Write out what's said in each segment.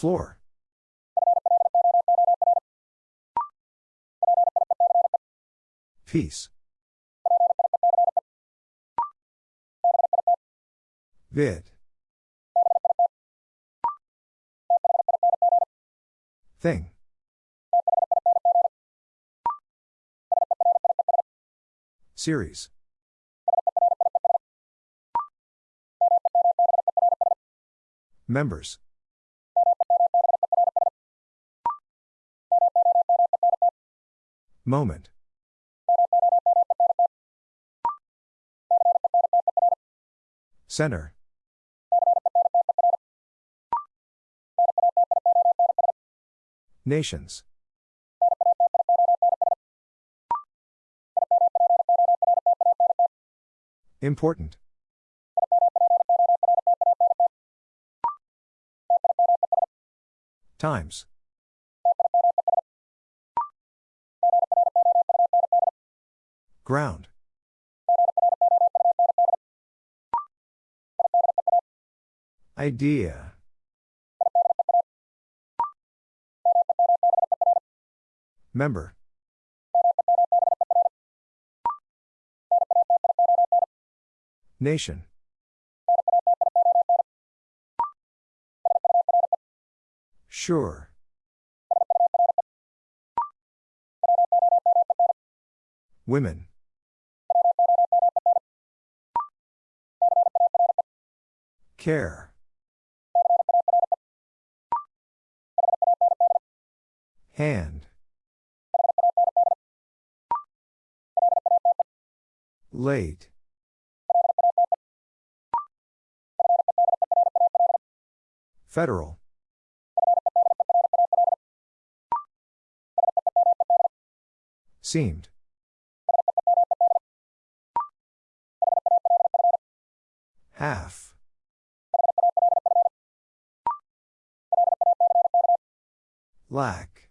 Floor. Peace. Vid. Thing. Series. Members. Moment. Center. Nations. Important. Times. Ground. Idea. Member. Nation. Sure. Women. Care. Hand. Late. Federal. Seemed. Half. Lack.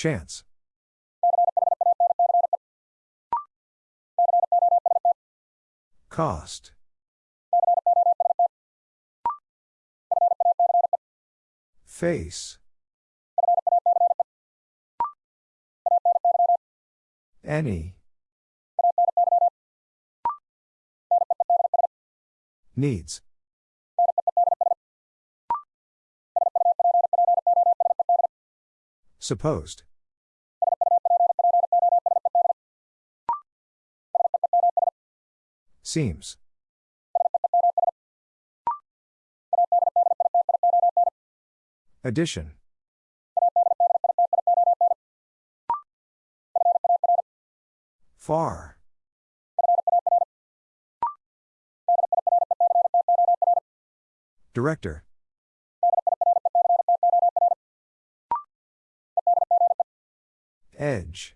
Chance. Cost. Face. Any. Needs. Supposed. Seems. Addition. Far. Director. Edge.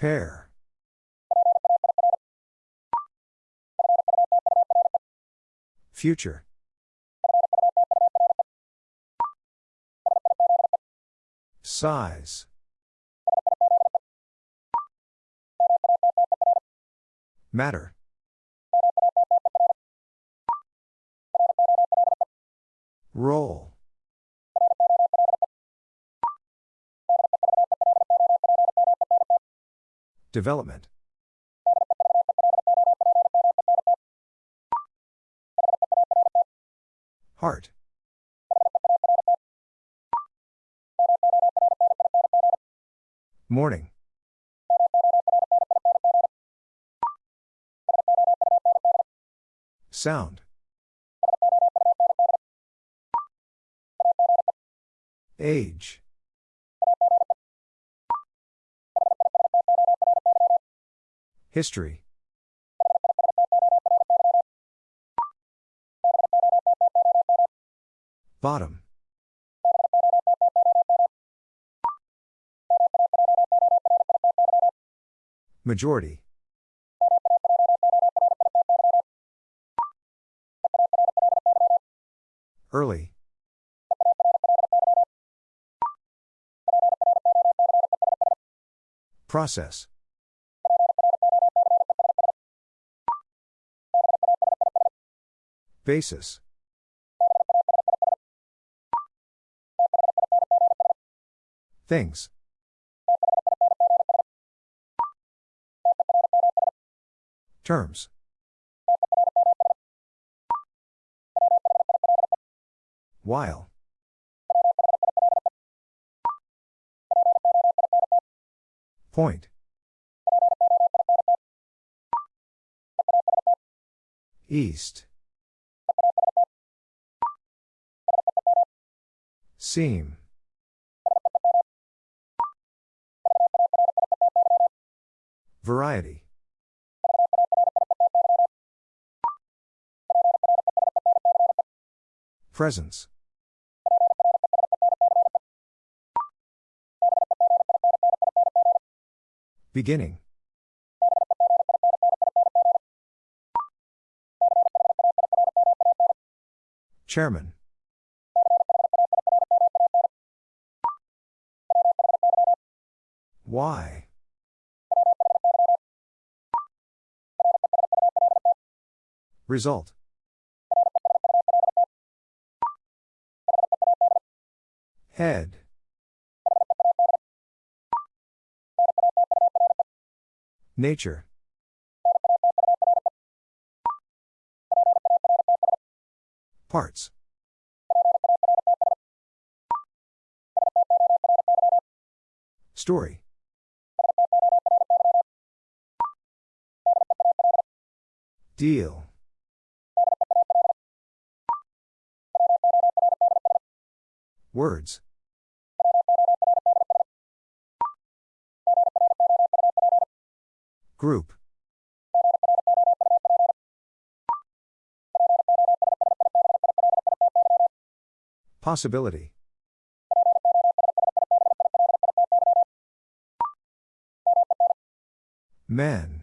Pair. Future. Size. Matter. Roll. Development. Heart. Morning. Sound. Age. History. Bottom. Majority. Early. Process. Basis. Things. Terms. While. Point. East. Seam. Variety. Presence. Beginning. Chairman. Why? Result. Head. Nature. Parts. Story. Deal. Words. Group. Possibility. Men.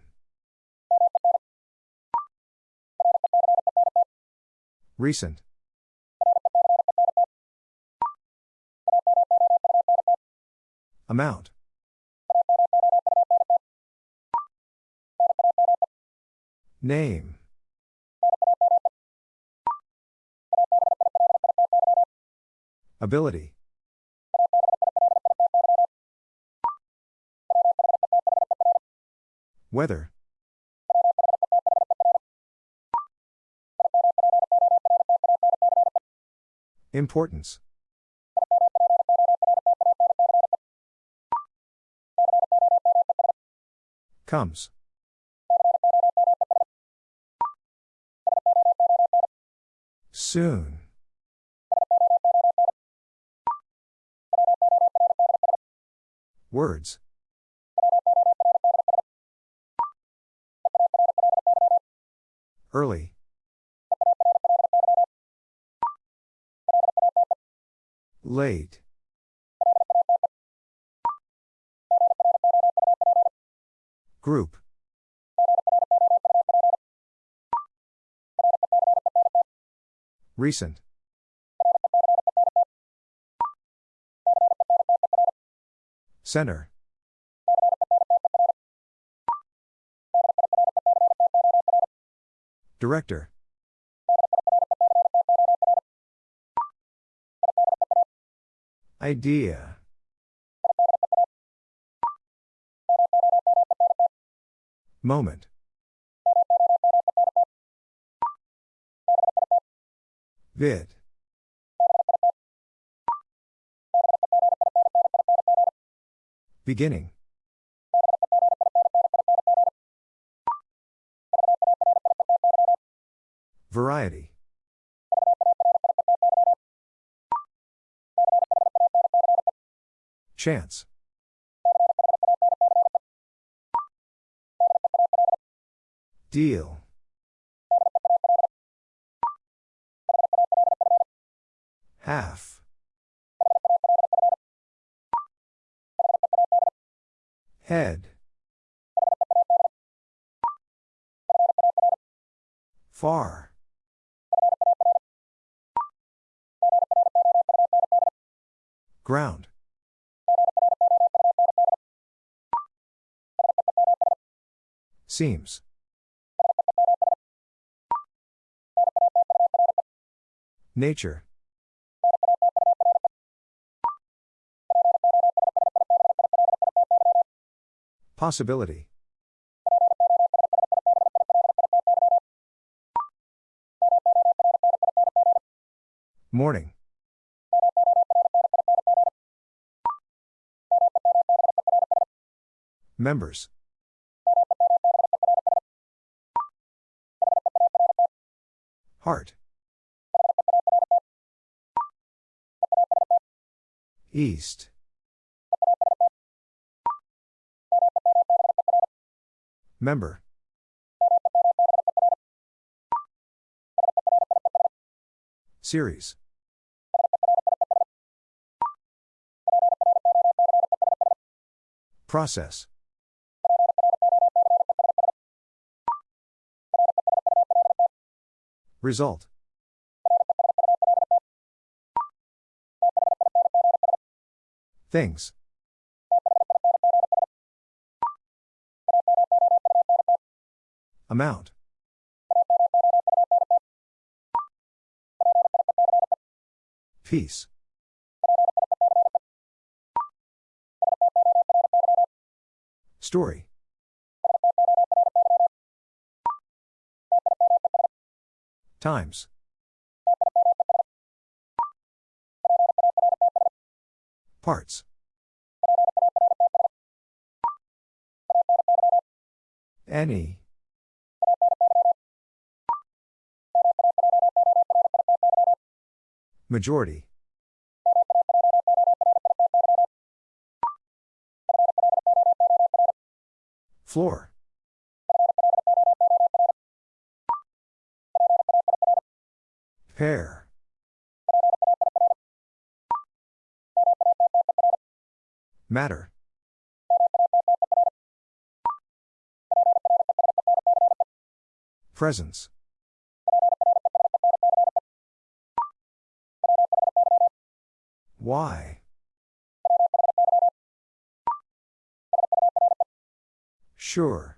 Recent. Amount. Name. Ability. Weather. Importance. Comes. Soon. Words. Early. Late. Group. Recent. Center. Director. Idea. Moment. Vid. Beginning. Chance. Deal. Half. Head. Far. Seems. Nature. Possibility. Morning. Members. Heart. East. Member. Series. Process. Result. Things. Amount. Peace. Story. Times. Parts. Any. Majority. Floor. Pair. Matter. Presence. Why? Sure.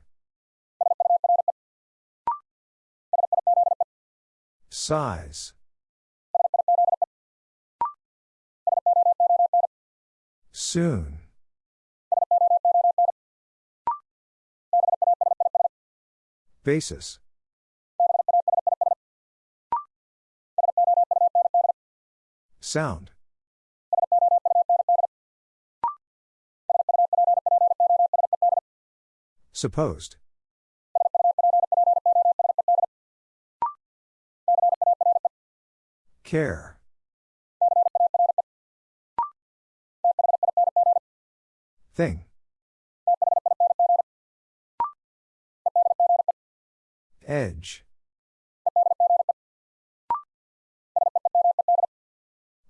Size. Soon. Basis. Sound. Supposed. Care. Thing. Edge.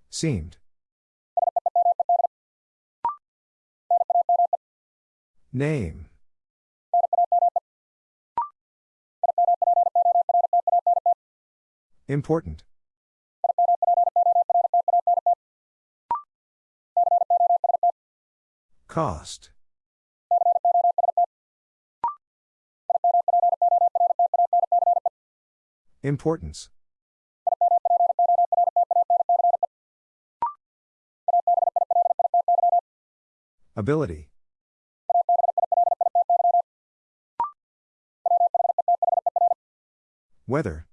Seemed. Name. Important. Cost. Importance. Ability. Weather.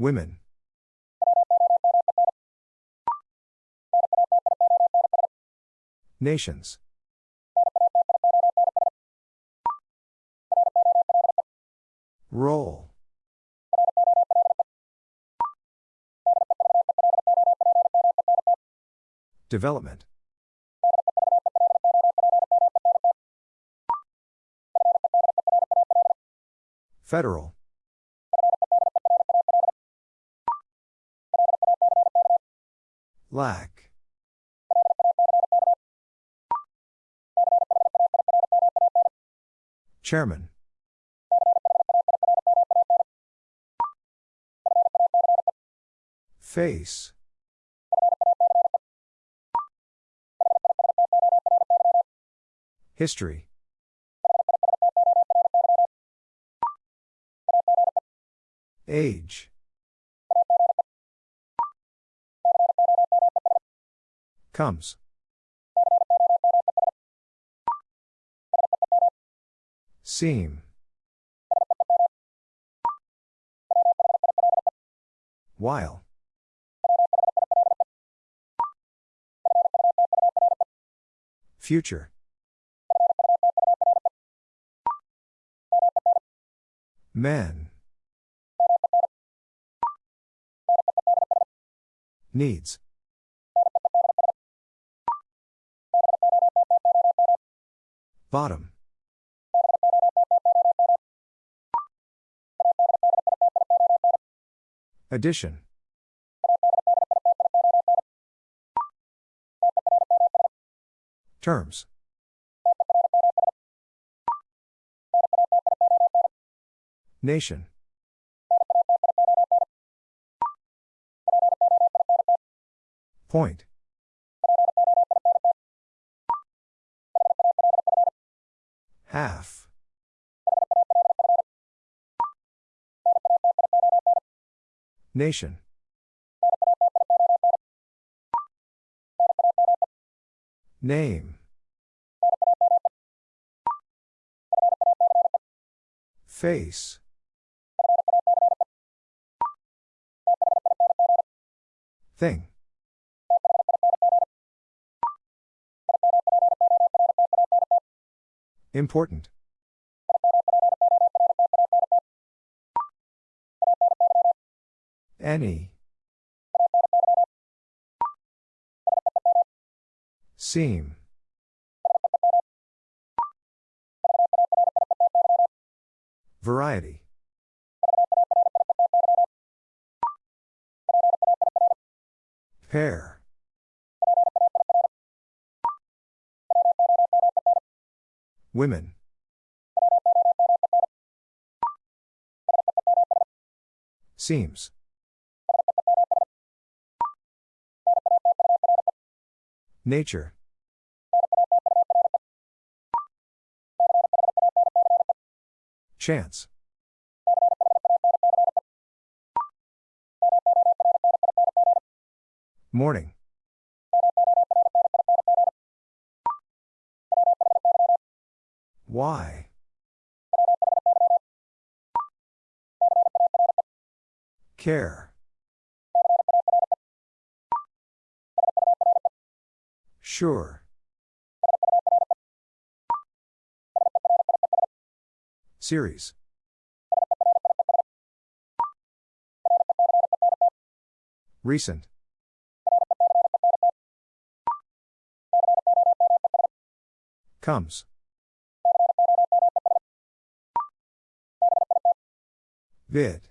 Women. Nations. Roll. Development. Federal. Lack. Chairman. Face. History. Age. Comes. Seam. While. Future. Men. Needs. Bottom. Addition. Terms. Nation. Point. Half. Nation. Name. Face. Thing. Important. Any. Seam. Variety. Women. Seems. Nature. Chance. Morning. Why? Care. Sure. Series. Recent. Comes. Vid.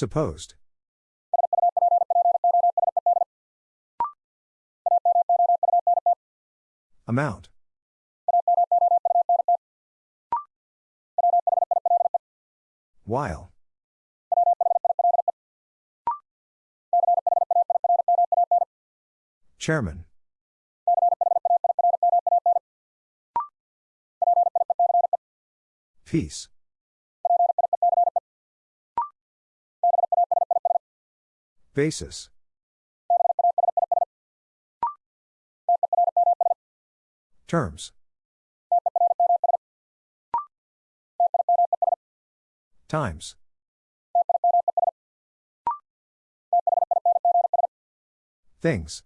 Supposed. Amount. While. Chairman. Peace. Basis. Terms. Times. Things.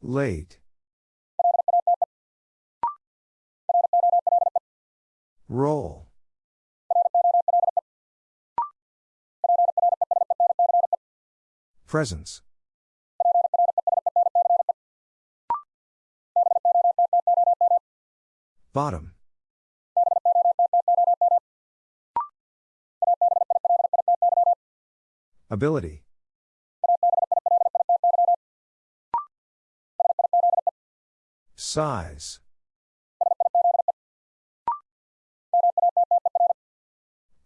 Late. Roll. Presence. Bottom. Ability. Size.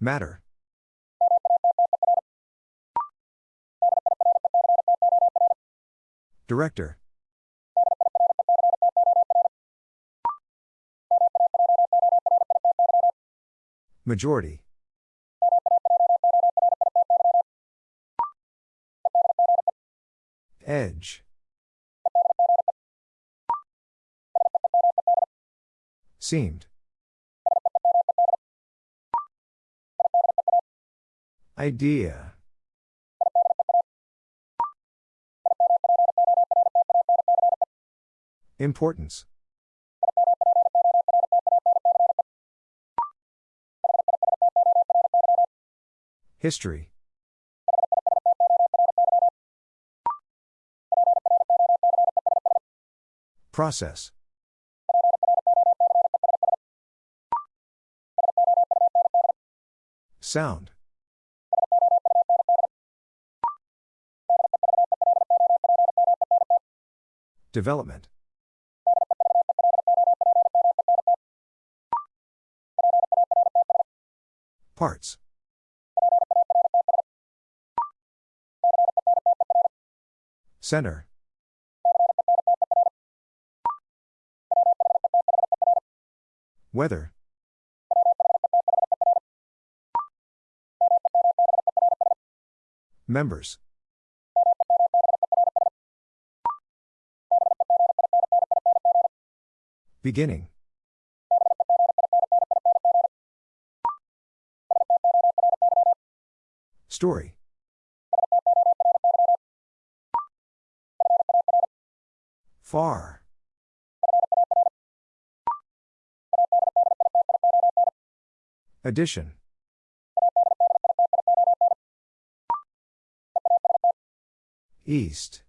Matter. Director. Majority. Edge. Seemed. Idea. Importance. History. Process. Sound. Development. Parts. Center. Weather. Members. Beginning. Story. Far. Addition. East.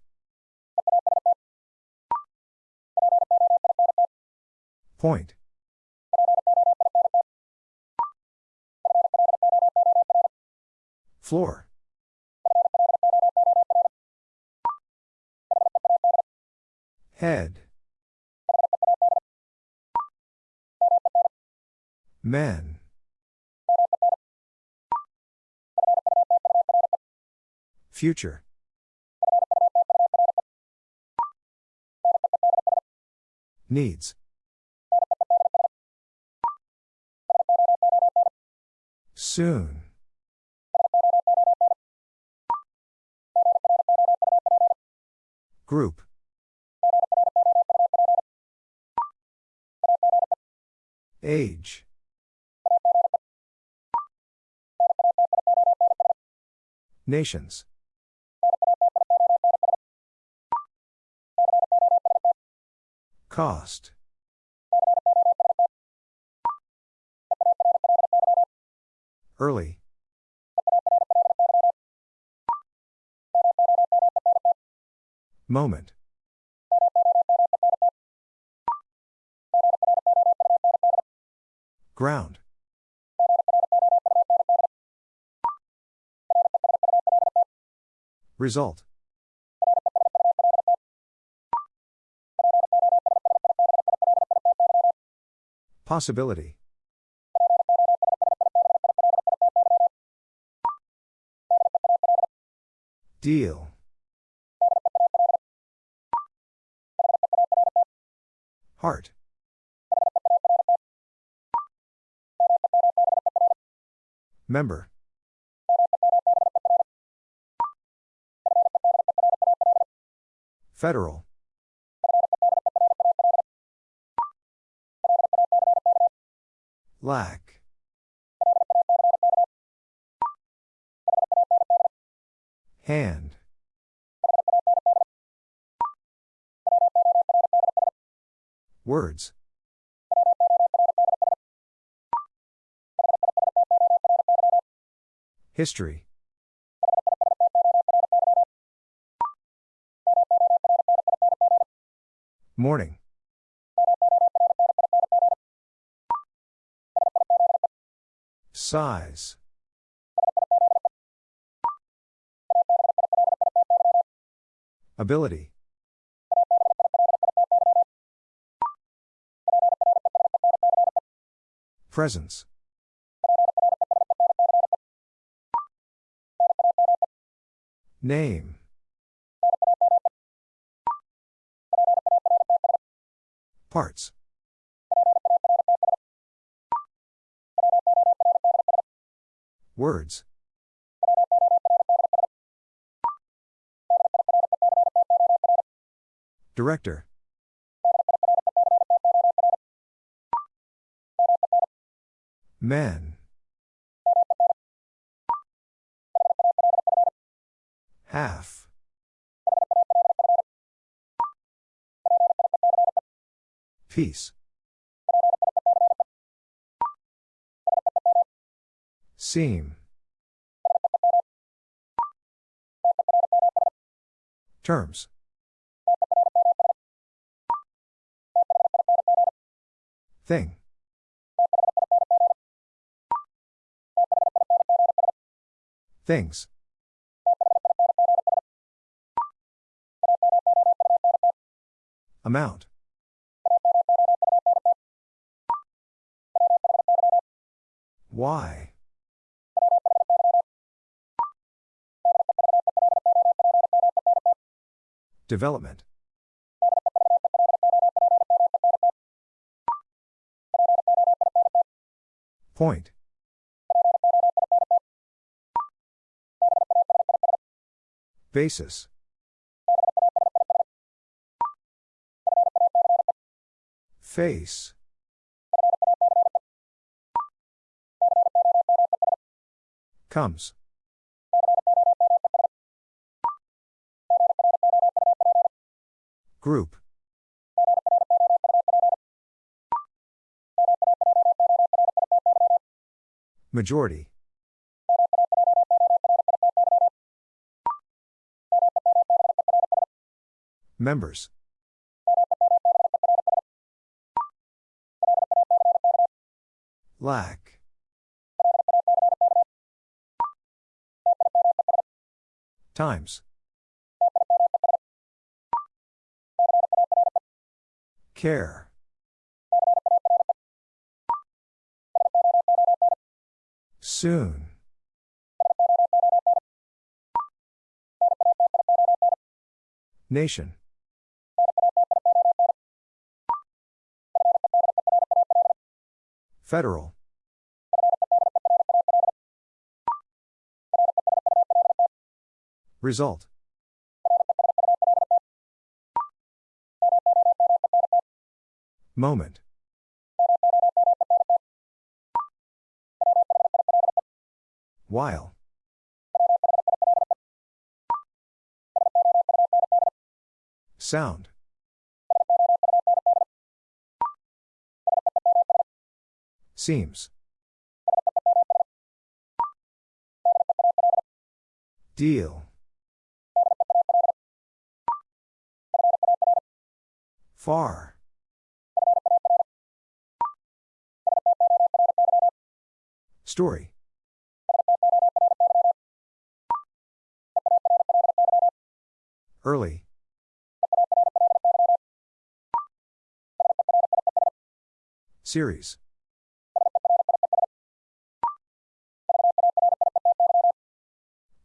Point. Floor. Head. Men. Future. Needs. Soon. Group. Age. Nations. Cost. Early. Moment. Ground. Result. Possibility. Deal. Heart. Member. Federal. Lack. Hand. Words. History. Morning. Size. Ability. Presence. Name. Parts. Words. Director. Men. Half. Peace. Seam. Terms. Thing. Things. Amount. Why? Development. Point. Basis. Face. Comes. Group. Majority. Members. Lack. Times. Care. Soon. Nation. Federal. Result. Moment. While. Sound. Seems. Deal. Far. Story. Early. Series.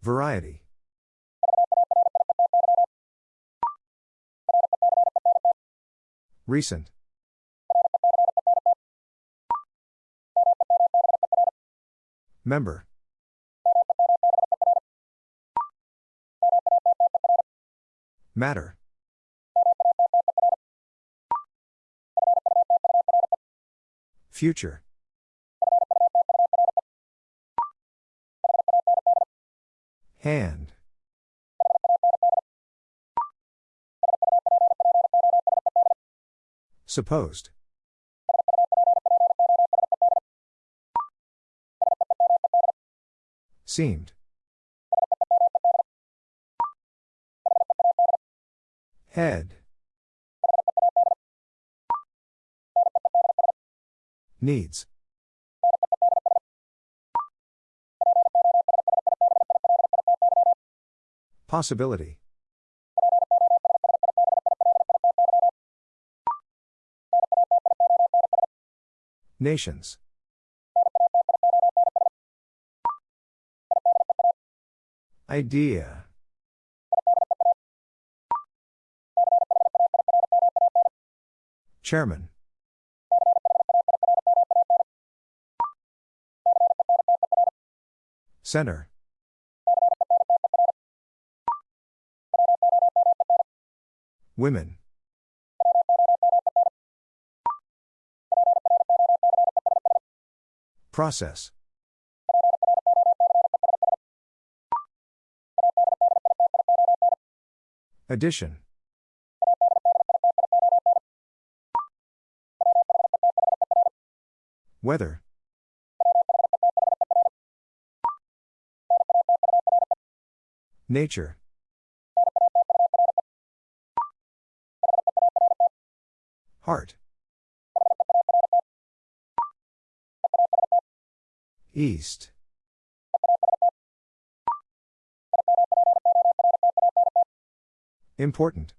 Variety. Recent. Member. Matter. Future. Hand. Supposed. Seemed. Head. Needs. Possibility. Nations. Idea. Chairman. Center. Women. Process. Addition. Weather. Nature. Heart. East. Important.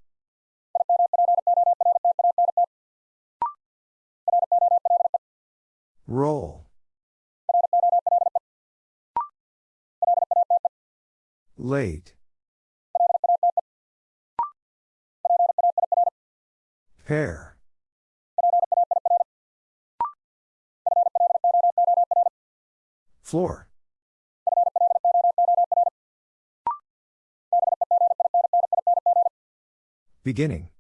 Roll. Late. Pair. Floor. Beginning.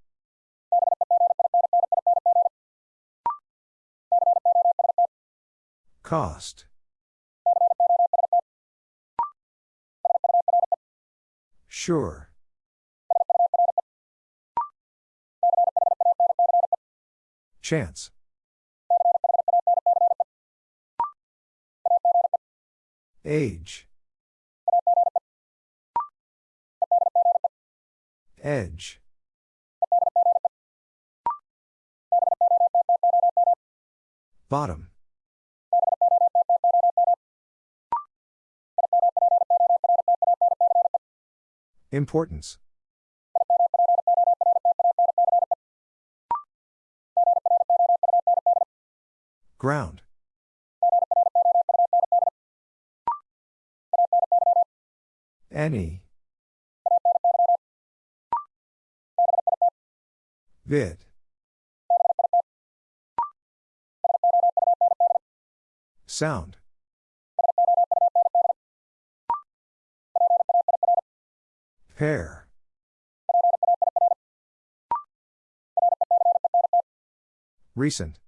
Cost. Sure. Chance. Age. Edge. Bottom. Importance. Ground. Any. Vid. Sound. Pair. Recent.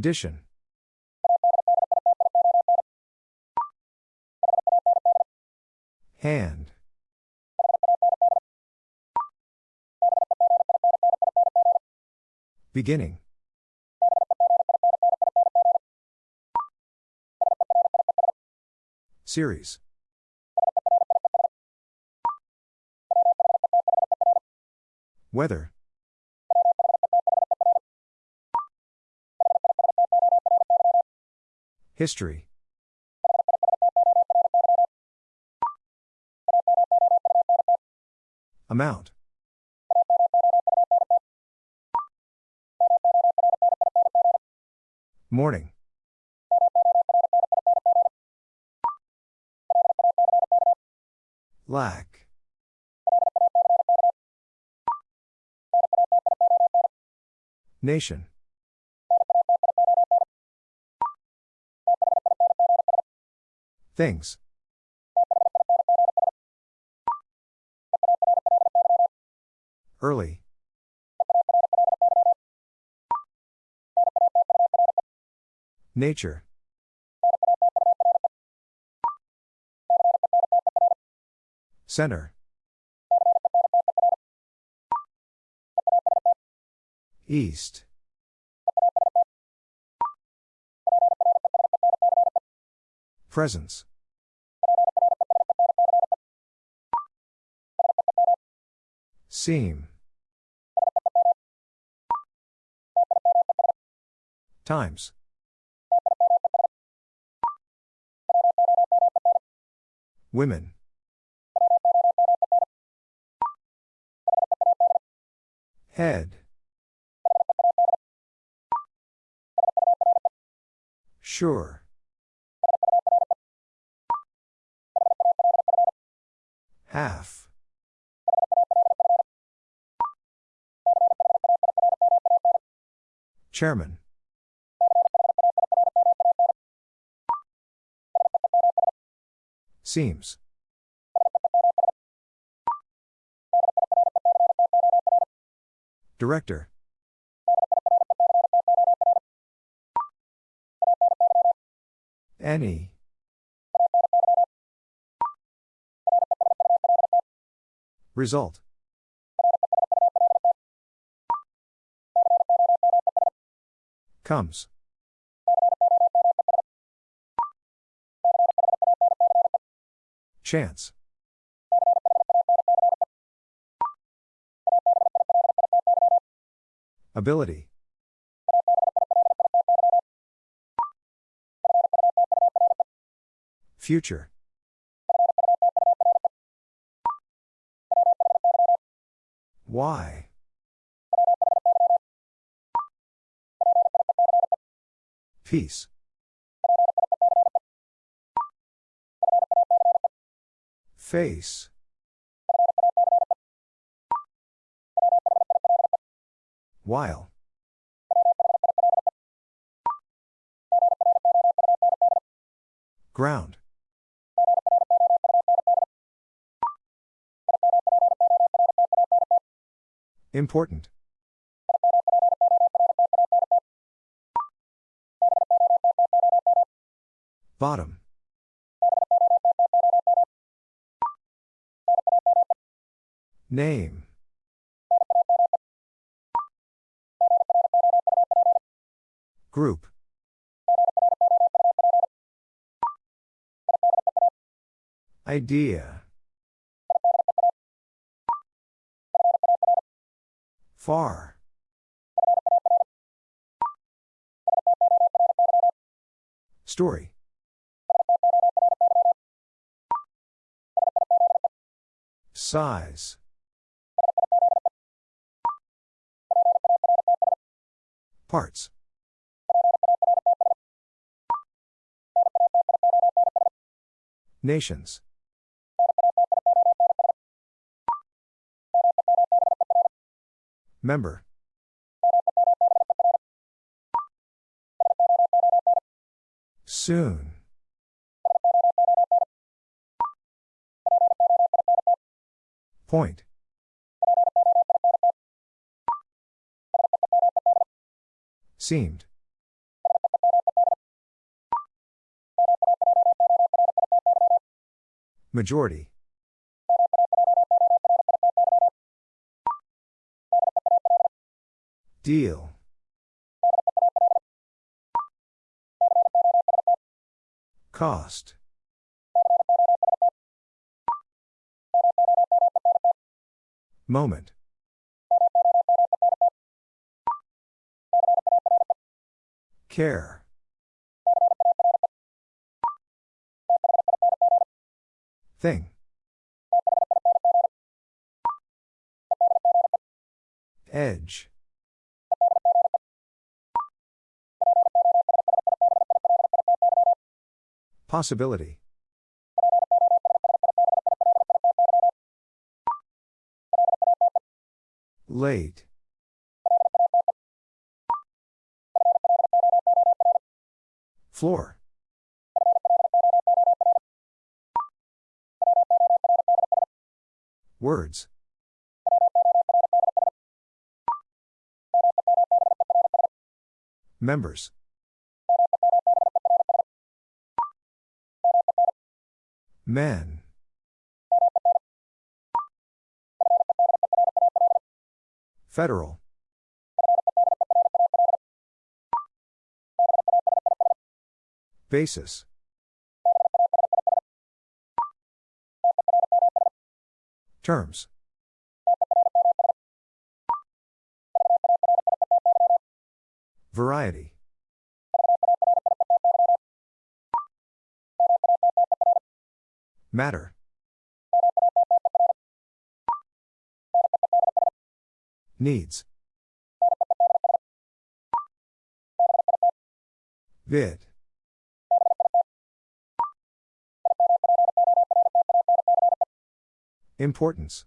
Addition. Hand. Beginning. Series. Weather. History. Amount. Morning. Lack. Nation. Things. Early. Nature. Center. East. Presence. Seam. Times. Women. Head. Sure. Half. Chairman. Seems. Director. Any. Result. Comes. Chance. Ability. Future. Why? Peace. Face. While. Ground. Important. Bottom. Name. Group. Idea. Far. Story. Size. Parts. Nations. Member. Soon. Point. Seemed. Majority. Deal. Cost. Moment. Care. Thing. Edge. Possibility. Late. Floor. Words. Members. Men. Federal. Basis. Terms. Variety. Matter. Needs. Vid. Importance.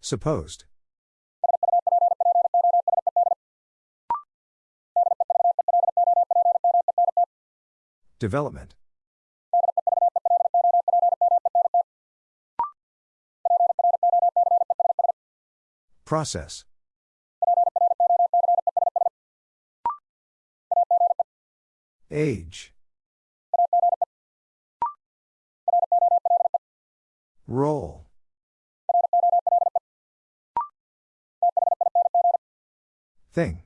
Supposed. Development. Process. Age. Roll. Thing.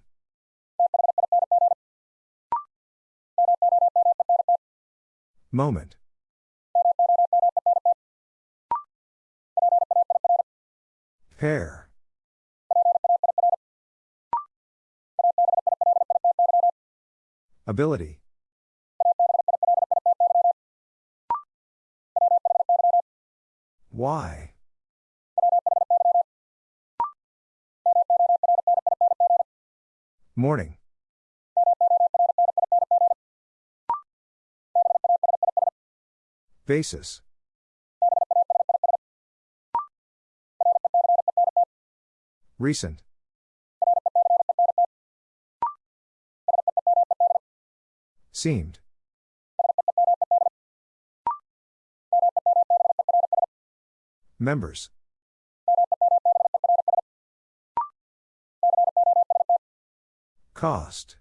Moment. Pair. Ability. Why? Morning. Basis. Recent. Seemed. Members. Cost.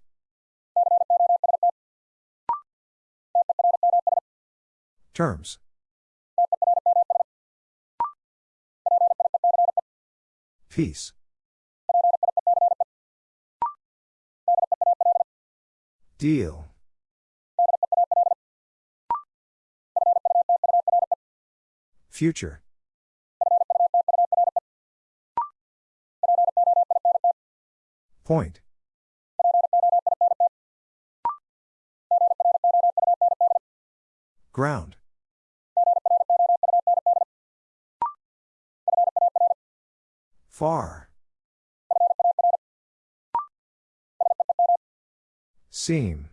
Terms. Peace. Deal. Future. Point. Ground. Far. Seam.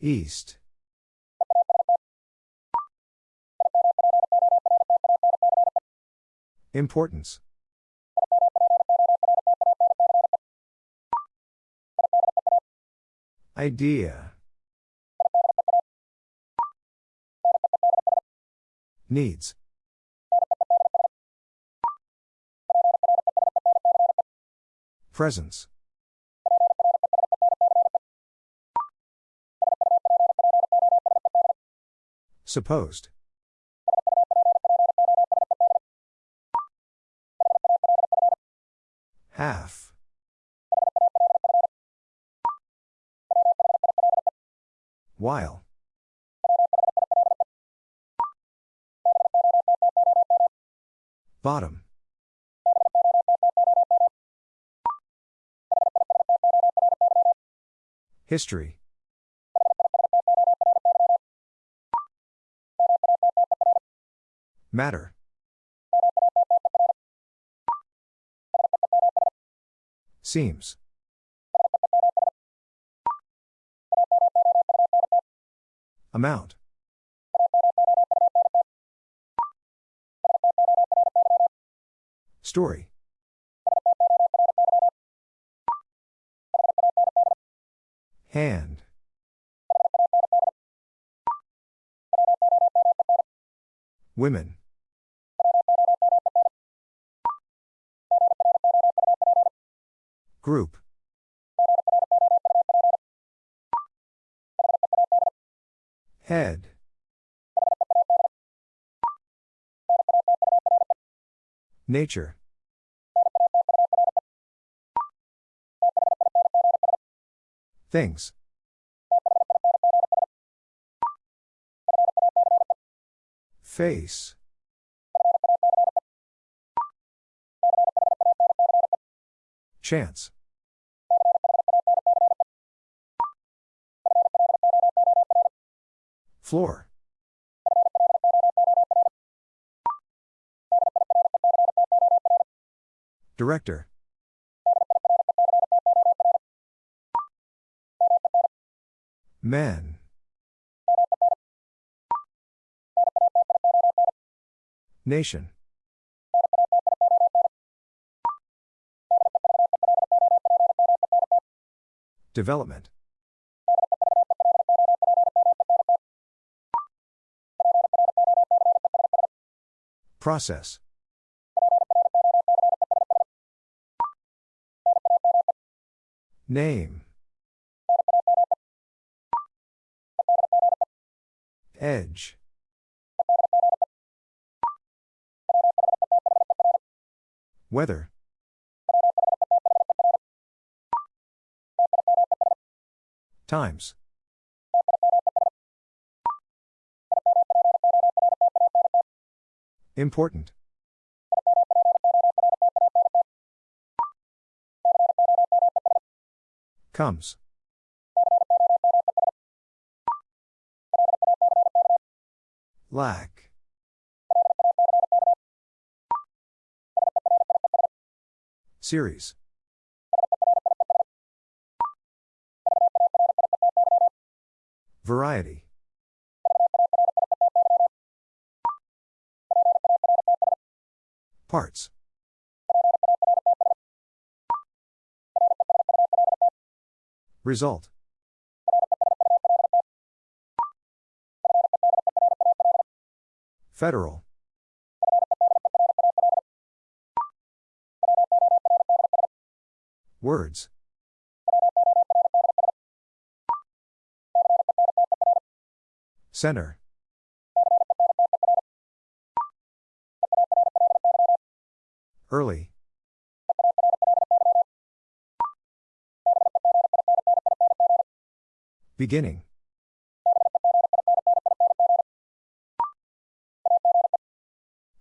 East. Importance. Idea. Needs. Presence. Supposed. Half. While. Bottom. History. Matter. Seems. Amount. Story. Hand. Women. Group. Head. Nature. Things. Face. Chance. Floor. Director. Men. Nation. Development. Process. Name. Edge. Weather. Times. Important. Comes. Lack. Series. Variety. Parts. Result. Federal. Words. Center. Early. Beginning.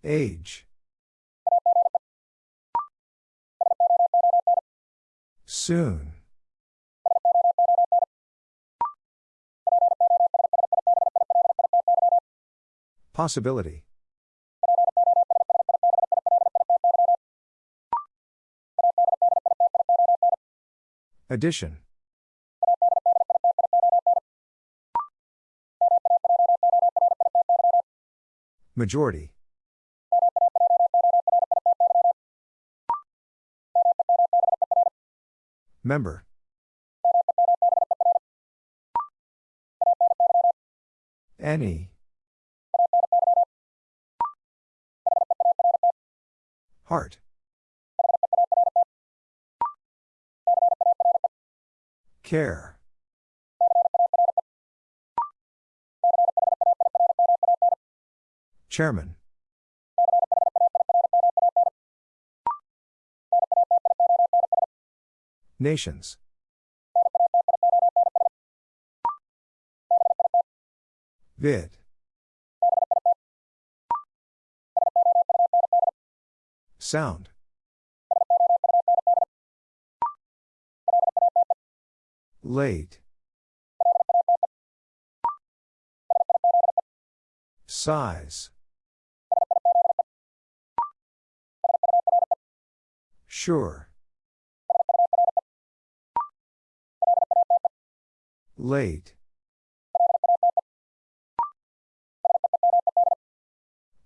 Age. Soon. Possibility. Addition. Majority. Member. Any. Heart. Care. Chairman. Nations. Vid. Sound. Late. Size. Sure. Late.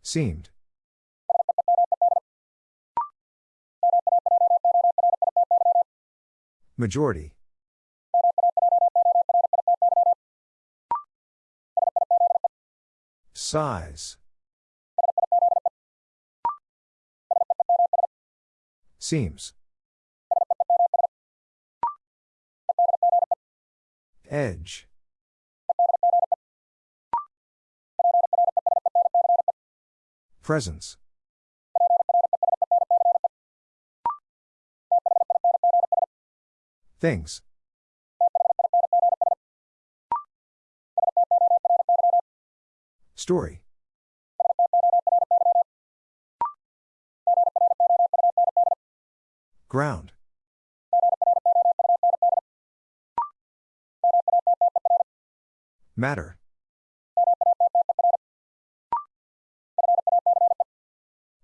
Seemed. Majority. Size. Seems. Edge. Presence. Things. Story. Ground. Matter.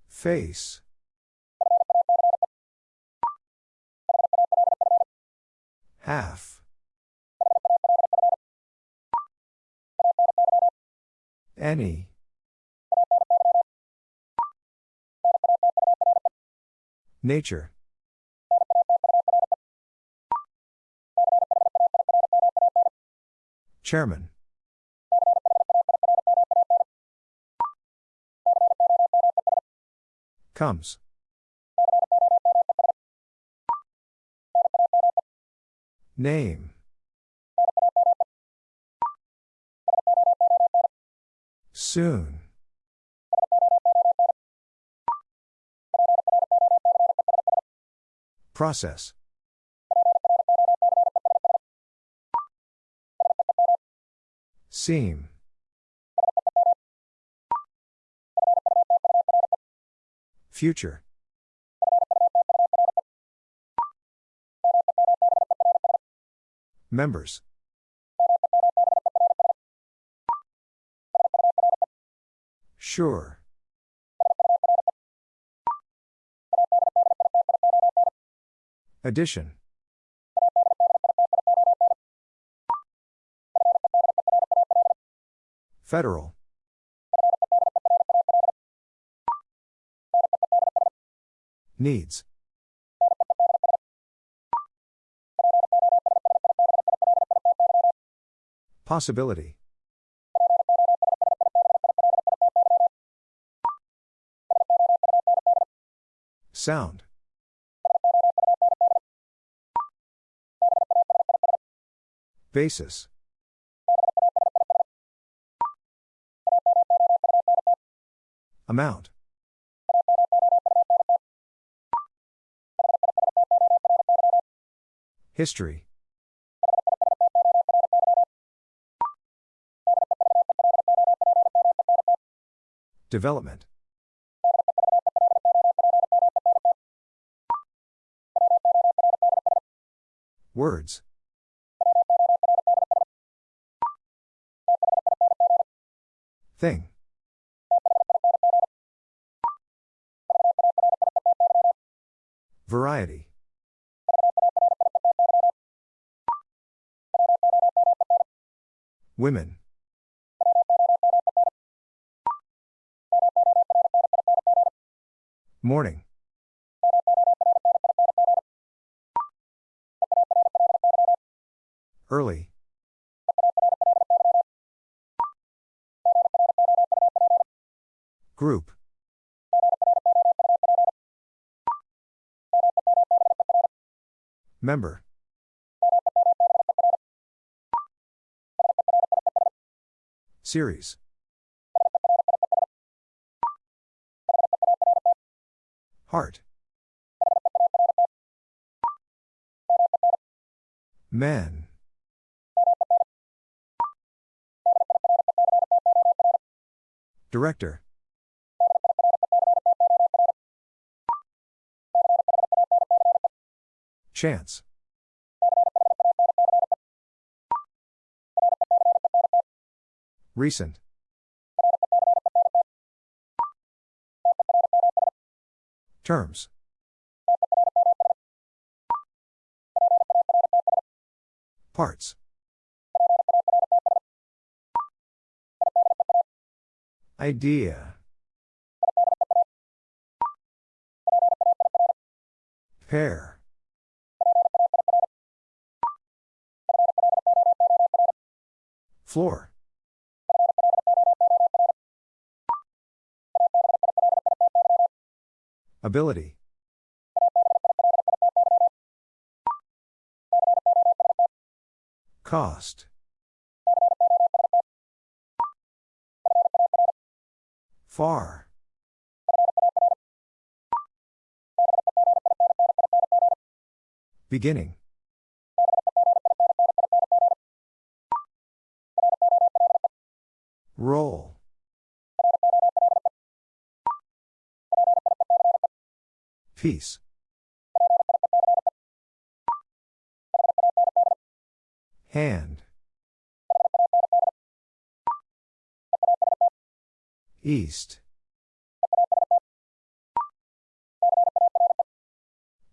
Face. Half. Any. Nature. Chairman. Comes. Name. Soon. Process. Seam. Future. Members. Sure. Addition. Federal. Needs. Possibility. Sound. Basis. Amount. History. Development. Words. Thing. Variety. Women. Morning. Member. Series. Heart. Men. Director. Chance. Recent. Terms. Parts. Idea. Pair. Floor. Ability. Cost. Far. Beginning. Peace. Hand. East.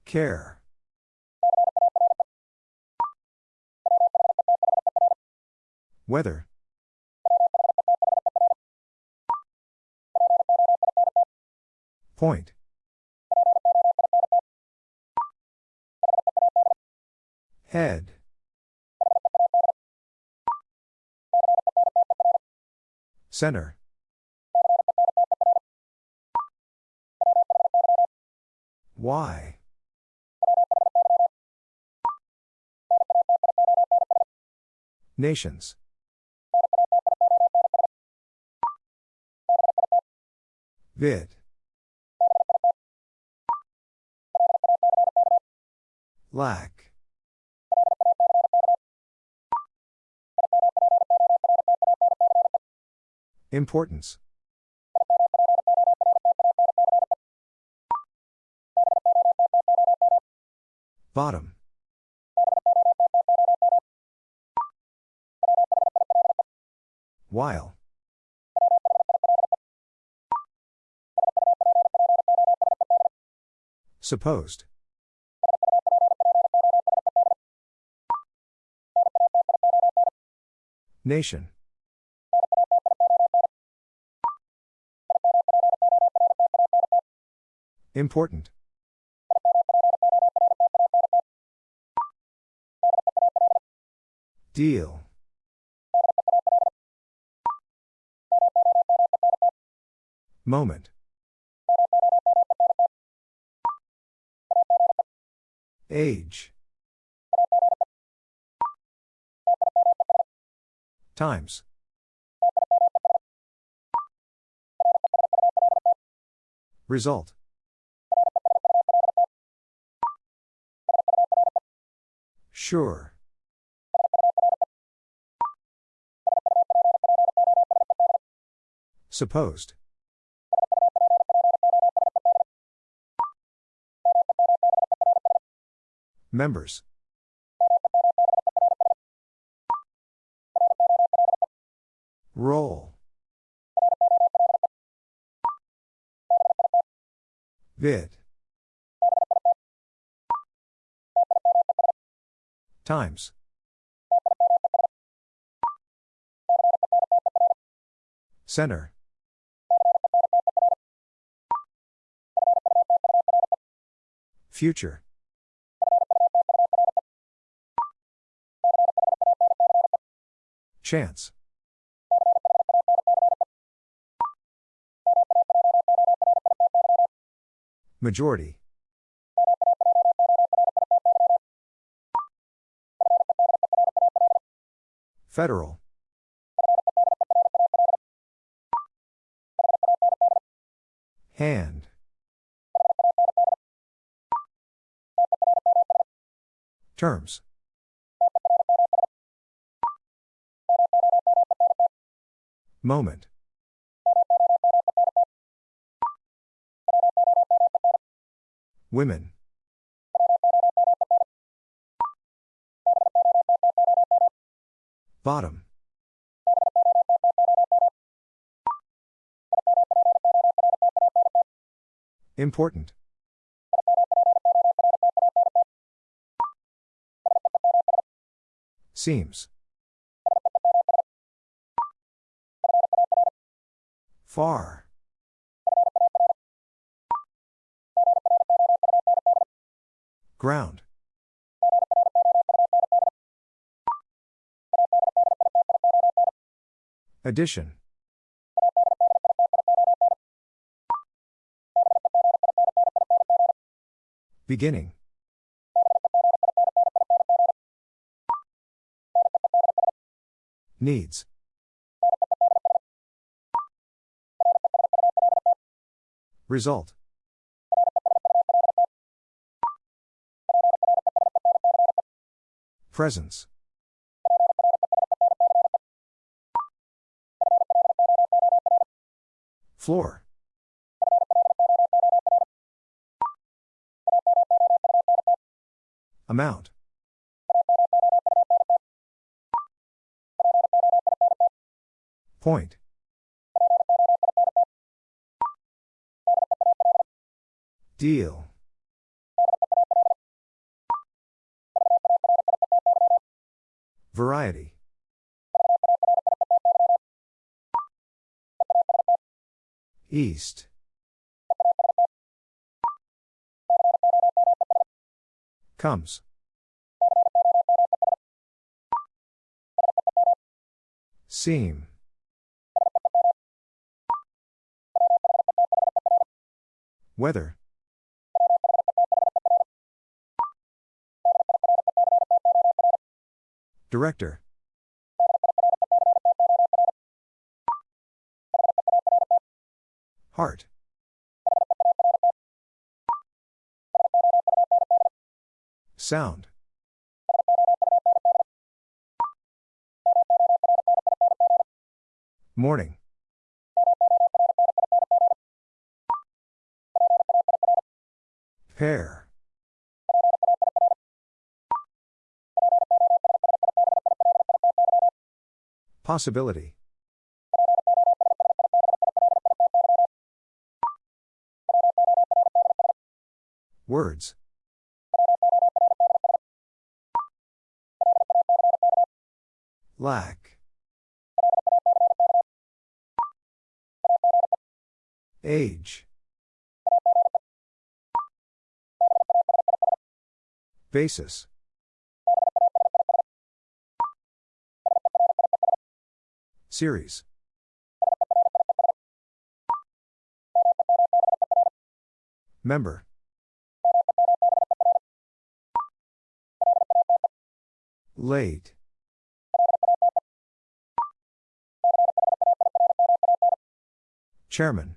Care. Weather. Point. Center. Why? Nations. Vid. Lack. Importance. Bottom. While. Supposed. Nation. Important. Deal. Moment. Age. Times. Result. Sure. Supposed. Members. Roll. Vid. Times. Center. Future. Chance. Majority. Federal. Hand. Terms. Moment. Women. Bottom. Important. Seems. Far. Ground. Addition. Beginning. Needs. Result. Presence. Floor. Amount. Point. Deal. Variety. East. Comes. Seam. Weather. Director. Heart. Sound. Morning. Pair. Possibility. Words. Lack. Age. Basis. Series. Member. Late. Chairman.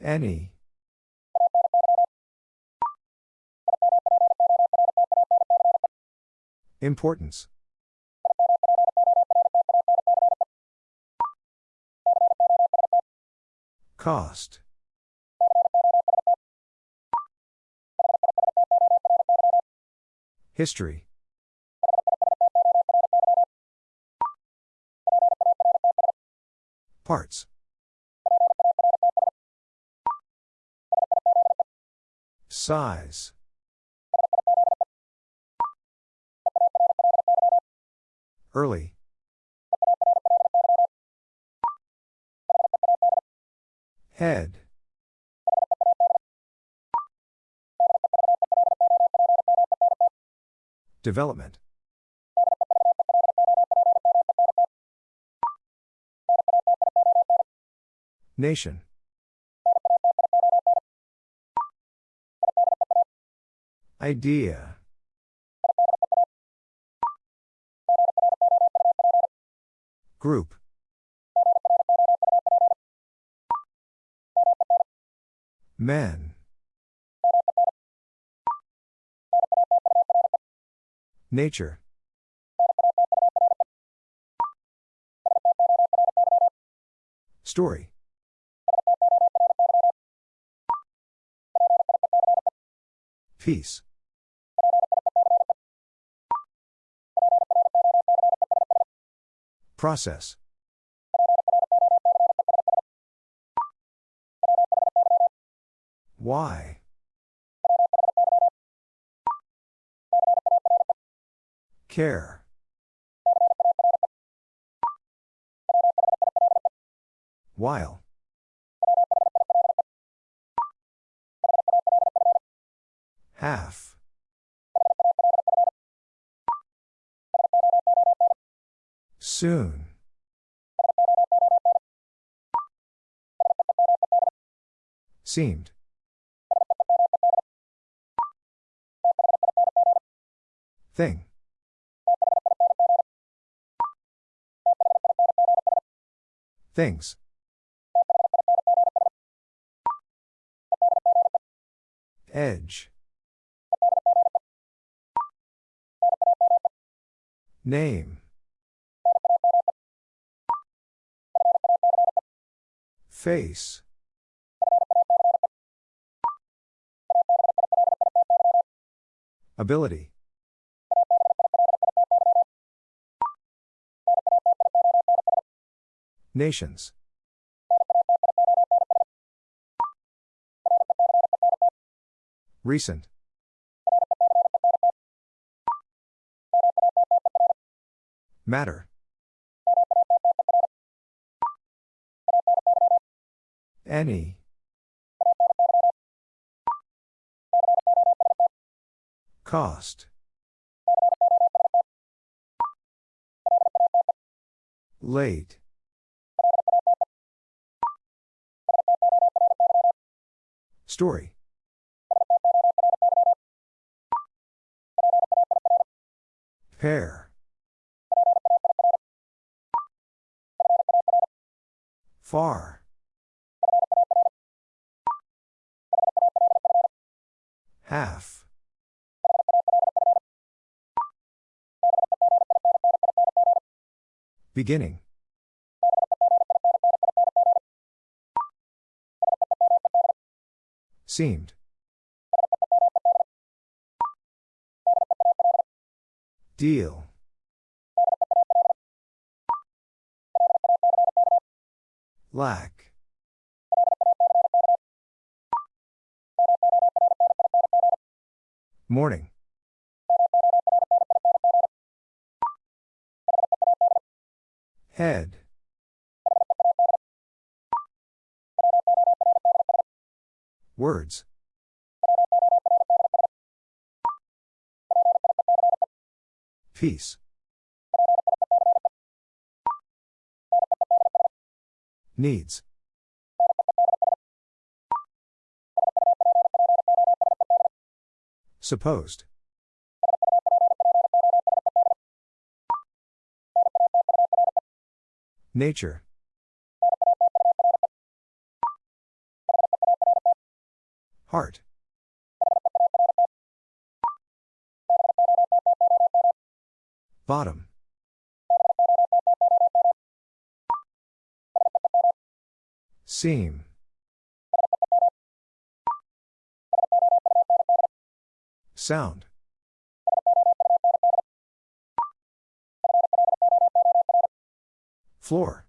Any. Importance. Cost. History. Parts. Size. Early. Head. Development. Nation. Idea. Group. Men. Nature. Story. Peace. Process. Why? Care. While. Half. Soon. Seemed. Thing. Things. Edge. Name. Face. Ability. Nations. Recent. Matter. Any. Cost. Late. Story. Pair. Far. Half. Beginning. Seemed. Deal. Lack. Morning. Head. Words. Peace. Needs. Supposed. Nature. Heart. Bottom. Seam. Sound. Floor.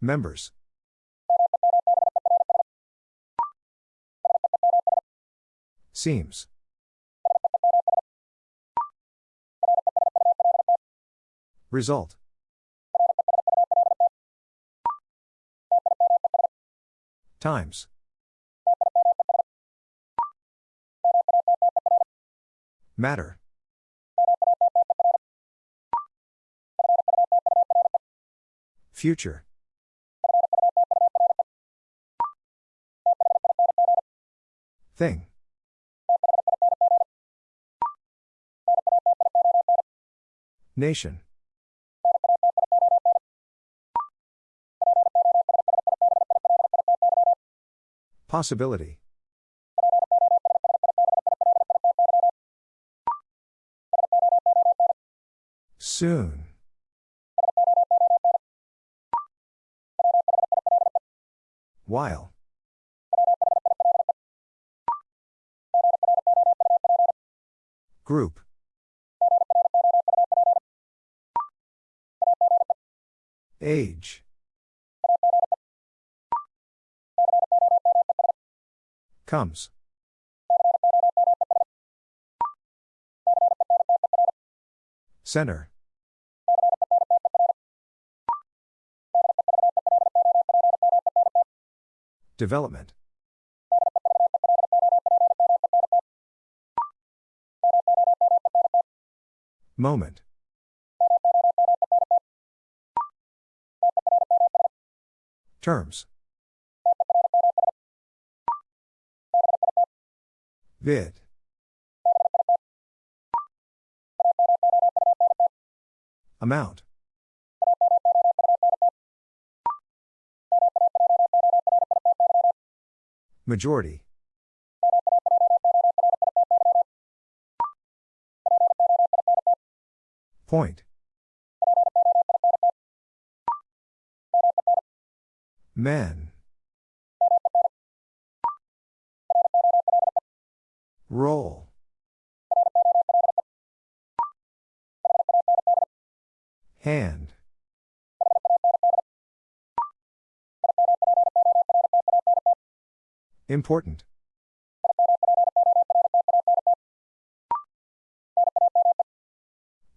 Members. Seems. Result. Times. Matter. Future. Thing. Nation. Possibility. Soon. While. Group. Age. Comes. Center. Development. Moment. Terms. Vid. Amount. Majority. Point. Men. Roll. Hand. Important.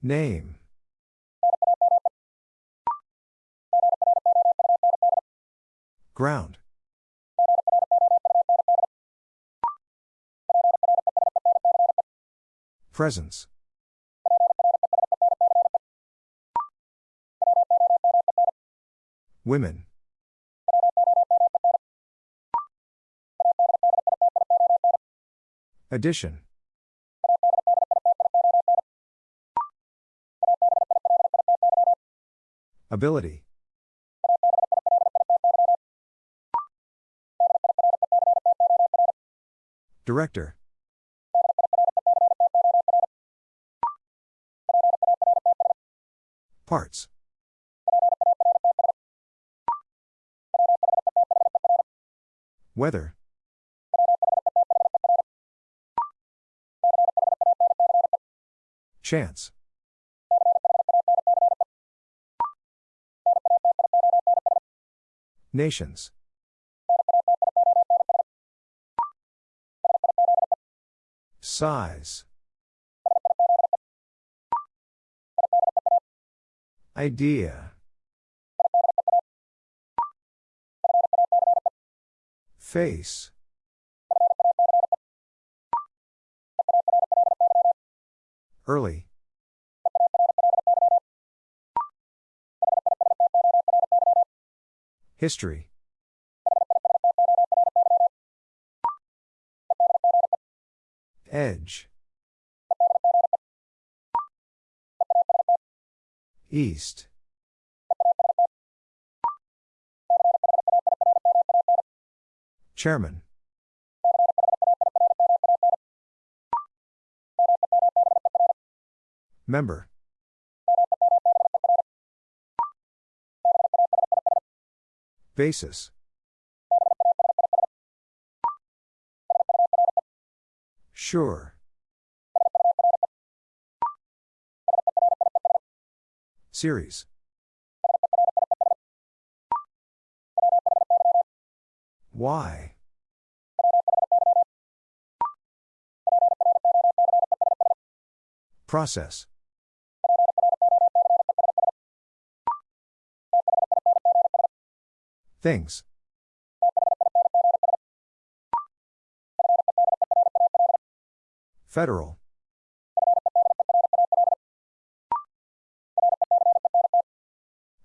Name. Ground. Presence. Women. Addition. Ability. Director. Parts. Weather. Chance. Nations. Size. Idea. Face. Early. History. Edge. East. Chairman. Member. Basis. Sure. Series. Why? Process. Things. Federal.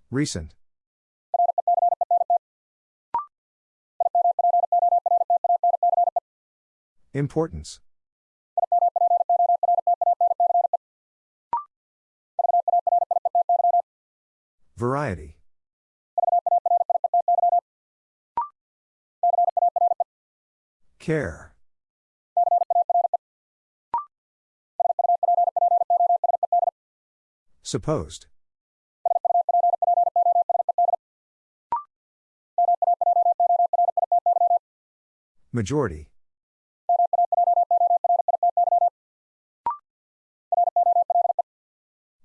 Recent. Importance. Variety. Care. Supposed. Majority.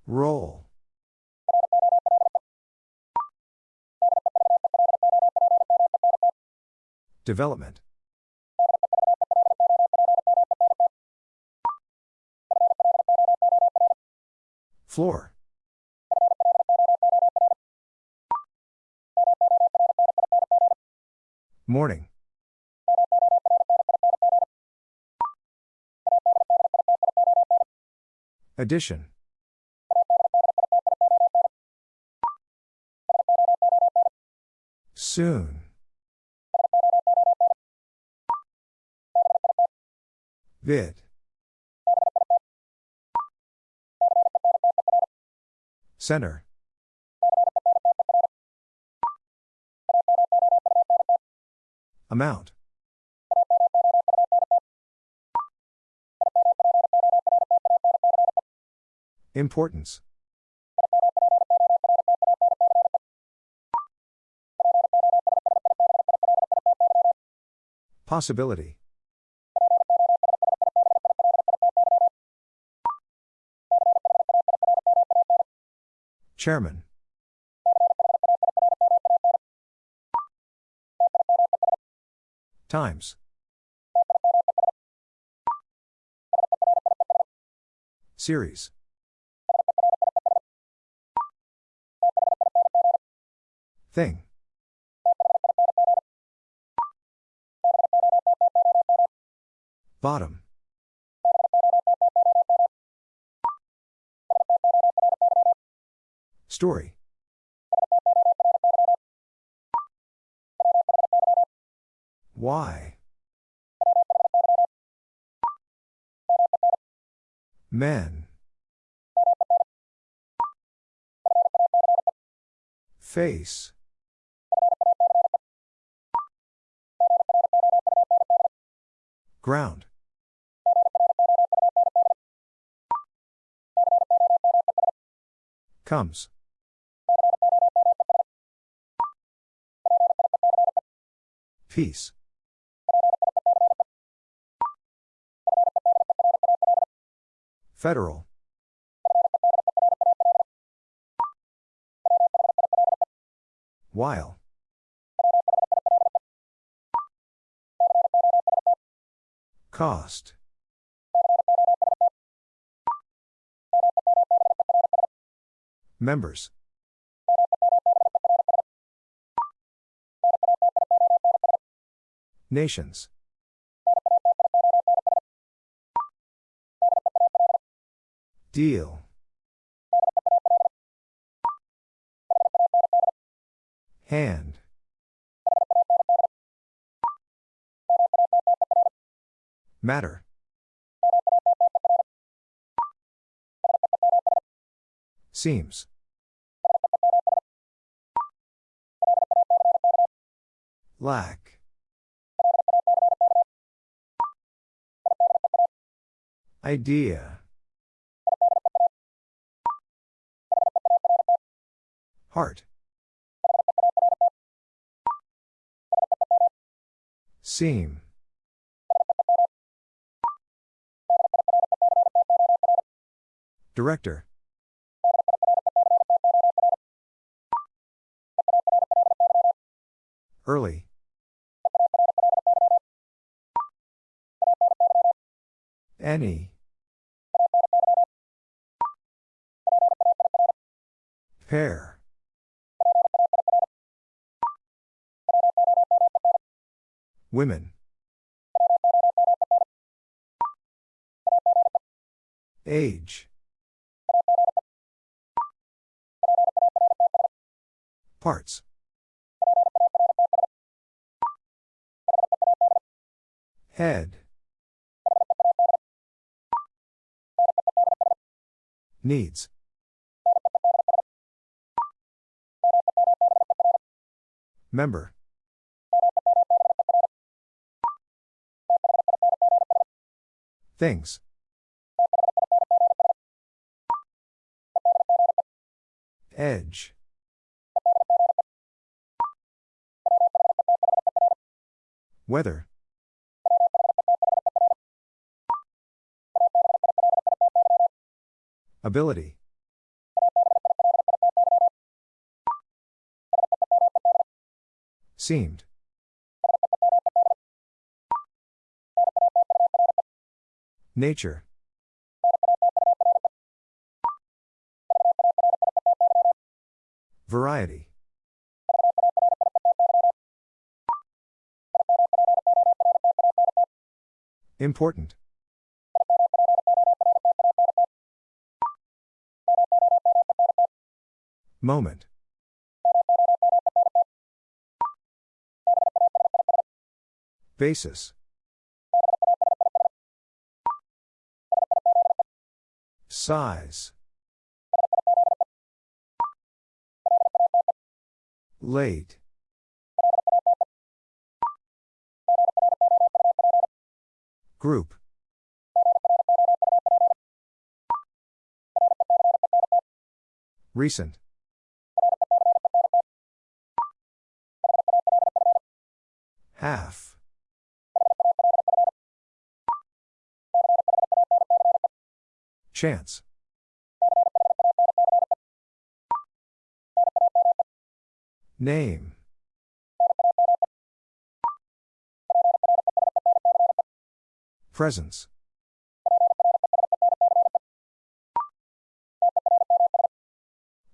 Roll. Development. Floor. Morning. Addition. Soon. Vid. Center. Amount. Importance. Possibility. Chairman. Times. Series. Thing. Bottom. Story. Why? Men. Face. Ground. Comes. Peace. Federal. While. Cost. Members. Nations. Deal. Hand. Matter. Seems. Lack. Idea. Heart. Seam. Director. Early. Any. Pair. Women. Age. Parts. Head. Needs. Member. Things. Edge. Weather. Ability. Seemed. Nature. Variety. Important. Moment. Basis. Size. Late. Group. Recent. Half. Chance. Name. Presence.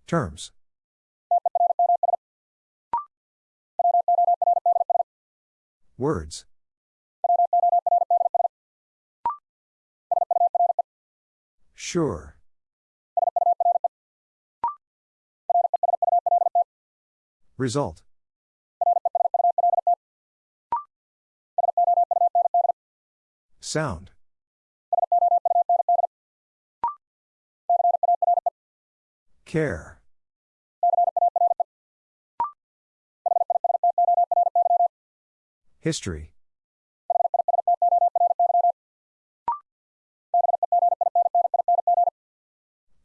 Terms. Words. Sure. Result. Sound. Care. History.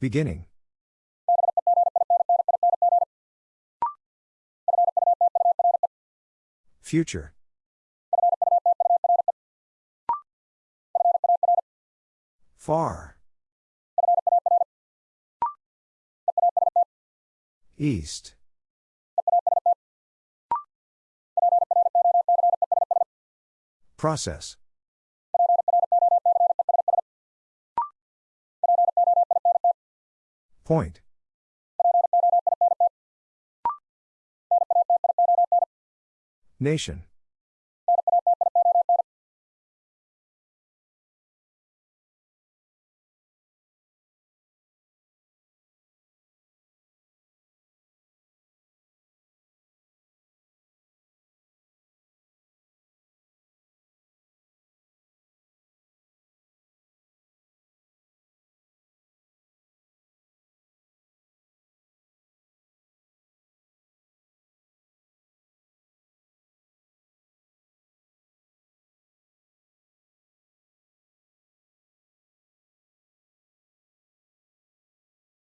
Beginning. Future. Far. East. Process. Point. Nation.